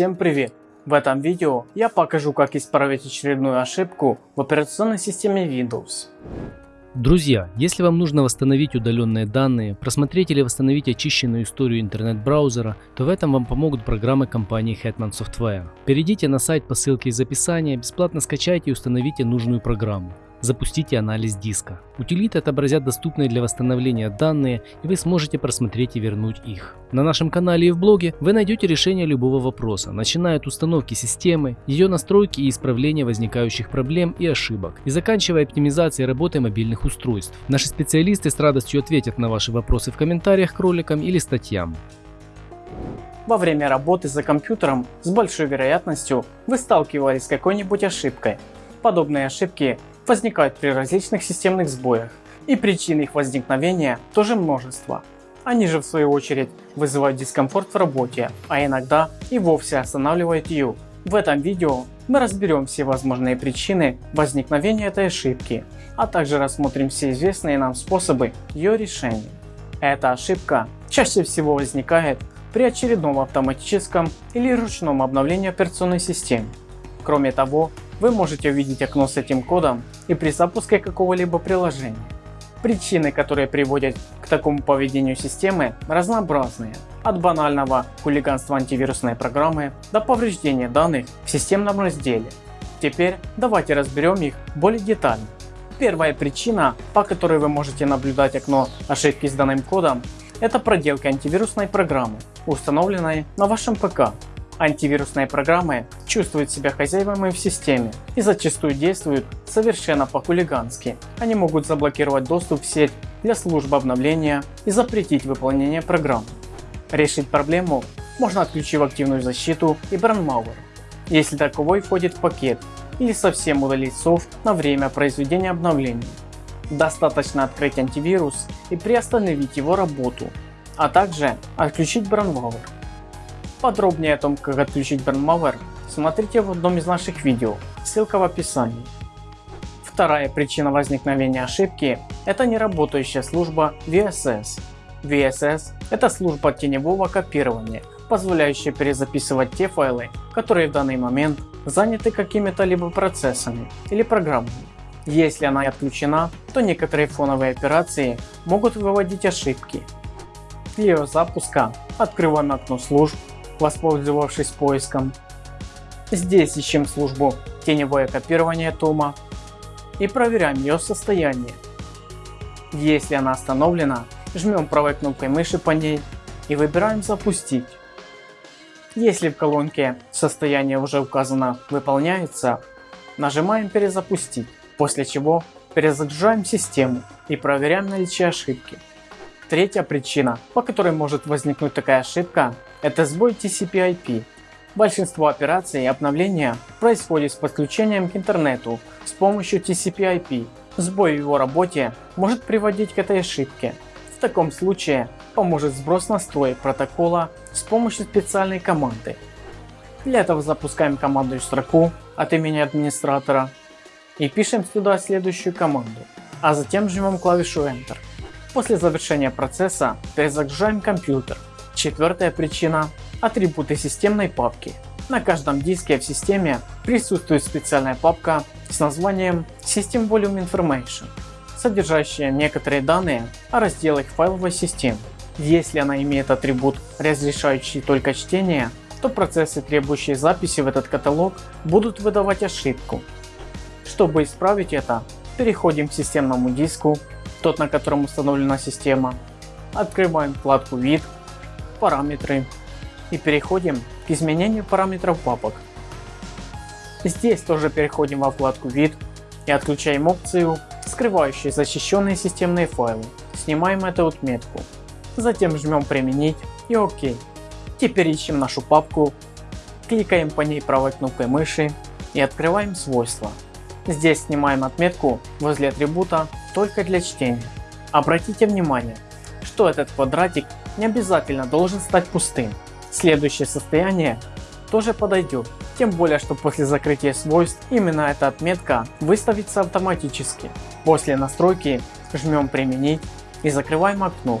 Всем привет! В этом видео я покажу как исправить очередную ошибку в операционной системе Windows. Друзья, если вам нужно восстановить удаленные данные, просмотреть или восстановить очищенную историю интернет-браузера, то в этом вам помогут программы компании Hetman Software. Перейдите на сайт по ссылке из описания, бесплатно скачайте и установите нужную программу. Запустите анализ диска. Утилиты отобразят доступные для восстановления данные и вы сможете просмотреть и вернуть их. На нашем канале и в блоге вы найдете решение любого вопроса, начиная от установки системы, ее настройки и исправления возникающих проблем и ошибок, и заканчивая оптимизацией работы мобильных устройств. Наши специалисты с радостью ответят на ваши вопросы в комментариях к роликам или статьям. Во время работы за компьютером с большой вероятностью вы сталкивались с какой-нибудь ошибкой. Подобные ошибки возникают при различных системных сбоях, и причин их возникновения тоже множество. Они же в свою очередь вызывают дискомфорт в работе, а иногда и вовсе останавливают ее. В этом видео мы разберем все возможные причины возникновения этой ошибки, а также рассмотрим все известные нам способы ее решения. Эта ошибка чаще всего возникает при очередном автоматическом или ручном обновлении операционной системы. Кроме того, вы можете увидеть окно с этим кодом и при запуске какого-либо приложения. Причины, которые приводят к такому поведению системы разнообразные, от банального хулиганства антивирусной программы до повреждения данных в системном разделе. Теперь давайте разберем их более детально. Первая причина, по которой вы можете наблюдать окно ошибки с данным кодом, это проделка антивирусной программы, установленной на вашем ПК Антивирусные программы чувствуют себя хозяевами в системе и зачастую действуют совершенно по-хулигански. Они могут заблокировать доступ в сеть для служб обновления и запретить выполнение программ. Решить проблему можно отключив активную защиту и Brandmauer, если таковой входит в пакет, или совсем удалить софт на время произведения обновлений. Достаточно открыть антивирус и приостановить его работу, а также отключить Brandmauer. Подробнее о том, как отключить Brandmauer, смотрите в одном из наших видео, ссылка в описании. Вторая причина возникновения ошибки – это неработающая служба VSS. VSS – это служба теневого копирования, позволяющая перезаписывать те файлы, которые в данный момент заняты какими-то либо процессами или программами. Если она отключена, то некоторые фоновые операции могут выводить ошибки. Для ее запуска открываем окно служб воспользовавшись поиском. Здесь ищем службу теневое копирование тома и проверяем ее состояние. Если она остановлена, жмем правой кнопкой мыши по ней и выбираем запустить. Если в колонке состояние уже указано выполняется, нажимаем перезапустить, после чего перезагружаем систему и проверяем наличие ошибки. Третья причина, по которой может возникнуть такая ошибка, это сбой TCP/IP. Большинство операций и обновления происходит с подключением к интернету с помощью TCP/IP. Сбой в его работе может приводить к этой ошибке. В таком случае поможет сброс настроек протокола с помощью специальной команды. Для этого запускаем командную строку от имени администратора и пишем сюда следующую команду, а затем жмем клавишу Enter. После завершения процесса перезагружаем компьютер Четвертая причина – атрибуты системной папки. На каждом диске в системе присутствует специальная папка с названием System Volume Information, содержащая некоторые данные о разделах файловой системы. Если она имеет атрибут, разрешающий только чтение, то процессы, требующие записи в этот каталог, будут выдавать ошибку. Чтобы исправить это, переходим к системному диску, тот на котором установлена система, открываем вкладку «Вид», параметры и переходим к изменению параметров папок. Здесь тоже переходим во вкладку вид и отключаем опцию скрывающую защищенные системные файлы. Снимаем эту отметку. Затем жмем применить и ОК. Теперь ищем нашу папку, кликаем по ней правой кнопкой мыши и открываем свойства. Здесь снимаем отметку возле атрибута только для чтения. Обратите внимание, что этот квадратик не обязательно должен стать пустым. Следующее состояние тоже подойдет, тем более что после закрытия свойств именно эта отметка выставится автоматически. После настройки жмем применить и закрываем окно.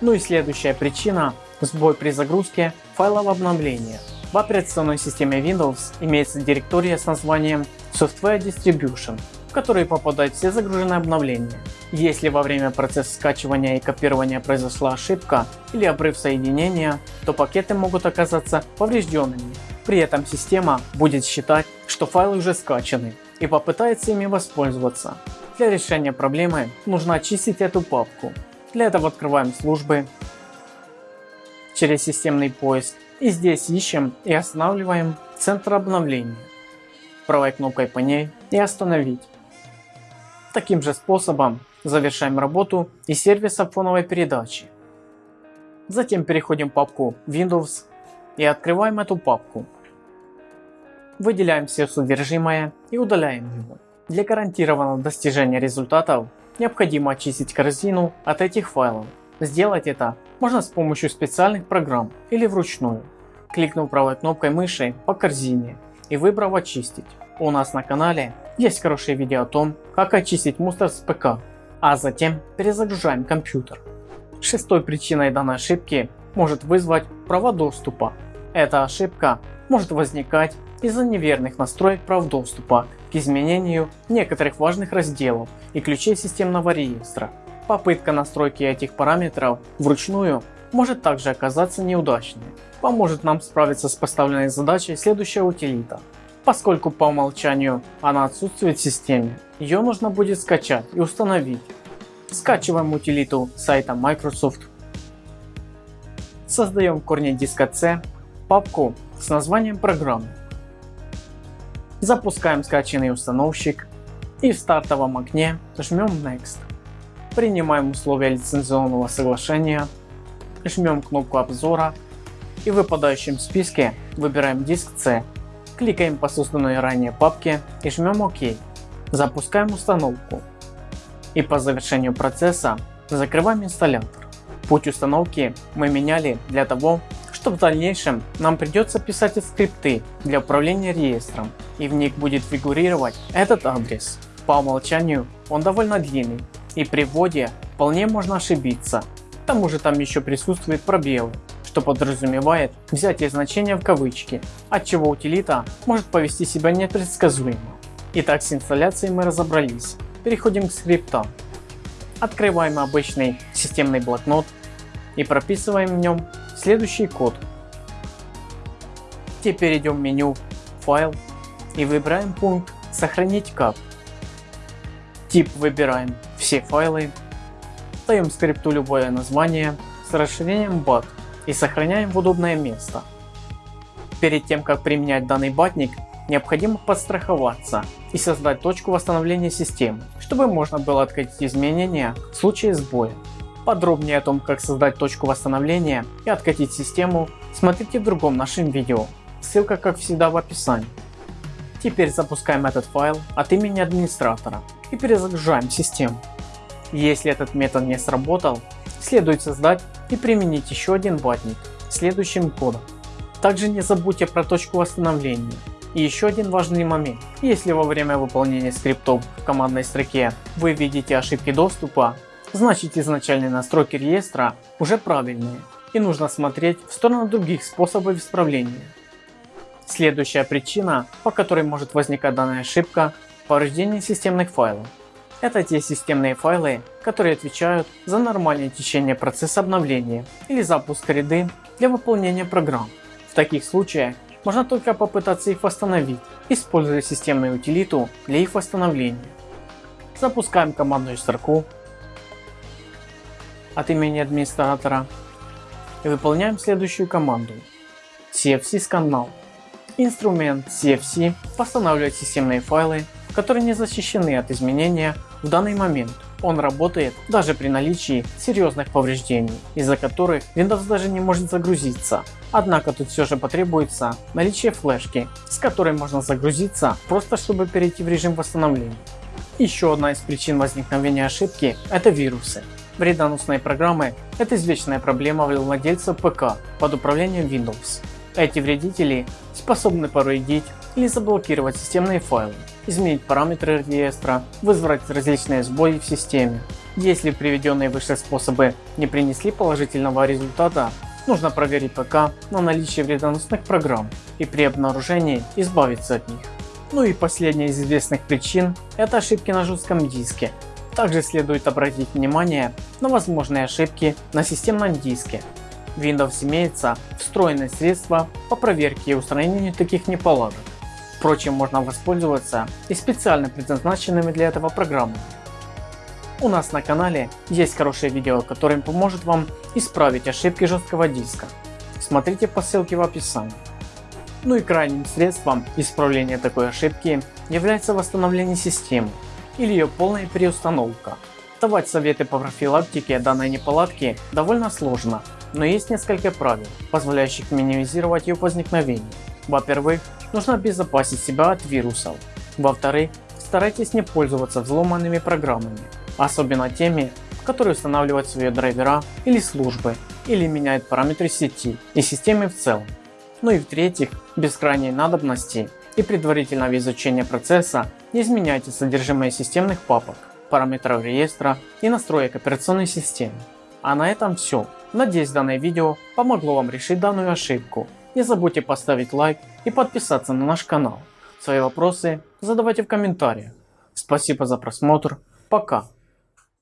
Ну и следующая причина сбой при загрузке файлов обновления. В операционной системе Windows имеется директория с названием Software Distribution, в которой попадают все загруженные обновления. Если во время процесса скачивания и копирования произошла ошибка или обрыв соединения, то пакеты могут оказаться поврежденными. При этом система будет считать, что файлы уже скачаны и попытается ими воспользоваться. Для решения проблемы нужно очистить эту папку. Для этого открываем службы через системный поиск и здесь ищем и останавливаем центр обновления. Правой кнопкой по ней и остановить. Таким же способом Завершаем работу и сервиса фоновой передачи. Затем переходим в папку Windows и открываем эту папку. Выделяем все содержимое и удаляем его. Для гарантированного достижения результатов необходимо очистить корзину от этих файлов. Сделать это можно с помощью специальных программ или вручную. Кликнув правой кнопкой мыши по корзине и выбрав очистить. У нас на канале есть хорошее видео о том, как очистить мусор с ПК а затем перезагружаем компьютер. Шестой причиной данной ошибки может вызвать права доступа. Эта ошибка может возникать из-за неверных настроек прав доступа к изменению некоторых важных разделов и ключей системного реестра. Попытка настройки этих параметров вручную может также оказаться неудачной. Поможет нам справиться с поставленной задачей следующая утилита. Поскольку по умолчанию она отсутствует в системе, ее нужно будет скачать и установить. Скачиваем утилиту сайта Microsoft. Создаем в корне диска C папку с названием программы. Запускаем скачанный установщик и в стартовом окне жмем Next. Принимаем условия лицензионного соглашения, жмем кнопку обзора и в выпадающем списке выбираем диск C Кликаем по созданной ранее папке и жмем ОК. Запускаем установку. И по завершению процесса закрываем инсталлятор. Путь установки мы меняли для того, чтобы в дальнейшем нам придется писать скрипты для управления реестром и в них будет фигурировать этот адрес. По умолчанию он довольно длинный и при вводе вполне можно ошибиться. К тому же там еще присутствуют пробелы что подразумевает взятие значения в кавычки, от чего утилита может повести себя непредсказуемо. Итак, с инсталляцией мы разобрались. Переходим к скриптам. Открываем обычный системный блокнот и прописываем в нем следующий код. Теперь идем в меню «Файл» и выбираем пункт «Сохранить как». Тип выбираем «Все файлы», даем скрипту любое название с расширением BAT и сохраняем в удобное место. Перед тем как применять данный батник, необходимо подстраховаться и создать точку восстановления системы, чтобы можно было откатить изменения в случае сбоя. Подробнее о том как создать точку восстановления и откатить систему смотрите в другом нашем видео, ссылка как всегда в описании. Теперь запускаем этот файл от имени администратора и перезагружаем систему. Если этот метод не сработал, следует создать и применить еще один ватник следующим кодом. Также не забудьте про точку восстановления. И еще один важный момент. Если во время выполнения скриптов в командной строке вы видите ошибки доступа, значит изначальные настройки реестра уже правильные и нужно смотреть в сторону других способов исправления. Следующая причина, по которой может возникать данная ошибка – повреждение системных файлов. Это те системные файлы, которые отвечают за нормальное течение процесса обновления или запуск ряды для выполнения программ. В таких случаях можно только попытаться их восстановить, используя системную утилиту для их восстановления. Запускаем командную строку от имени администратора и выполняем следующую команду cfc scannow. Инструмент cfc восстанавливает системные файлы, которые не защищены от изменения в данный момент он работает даже при наличии серьезных повреждений, из-за которых Windows даже не может загрузиться. Однако тут все же потребуется наличие флешки, с которой можно загрузиться просто чтобы перейти в режим восстановления. Еще одна из причин возникновения ошибки – это вирусы. Вредоносные программы – это извечная проблема владельца ПК под управлением Windows. Эти вредители способны повредить или заблокировать системные файлы, изменить параметры реестра, вызвать различные сбои в системе. Если приведенные выше способы не принесли положительного результата, Нужно проверить ПК на наличие вредоносных программ и при обнаружении избавиться от них. Ну и последняя из известных причин это ошибки на жестком диске. Также следует обратить внимание на возможные ошибки на системном диске. В Windows имеется встроенное средство по проверке и устранению таких неполадок. Впрочем, можно воспользоваться и специально предназначенными для этого программами. У нас на канале есть хорошее видео, которое поможет вам исправить ошибки жесткого диска. Смотрите по ссылке в описании. Ну и крайним средством исправления такой ошибки является восстановление системы или ее полная переустановка. Давать советы по профилактике данной неполадки довольно сложно, но есть несколько правил, позволяющих минимизировать ее возникновение. Во-первых, нужно обезопасить себя от вирусов. Во-вторых, старайтесь не пользоваться взломанными программами, особенно теми, которые устанавливают свои драйвера или службы, или меняют параметры сети и системы в целом. Ну и в-третьих, без крайней надобности и предварительного изучения процесса не изменяйте содержимое системных папок, параметров реестра и настроек операционной системы. А на этом все. Надеюсь данное видео помогло вам решить данную ошибку. Не забудьте поставить лайк и подписаться на наш канал. Свои вопросы задавайте в комментариях. Спасибо за просмотр. Пока.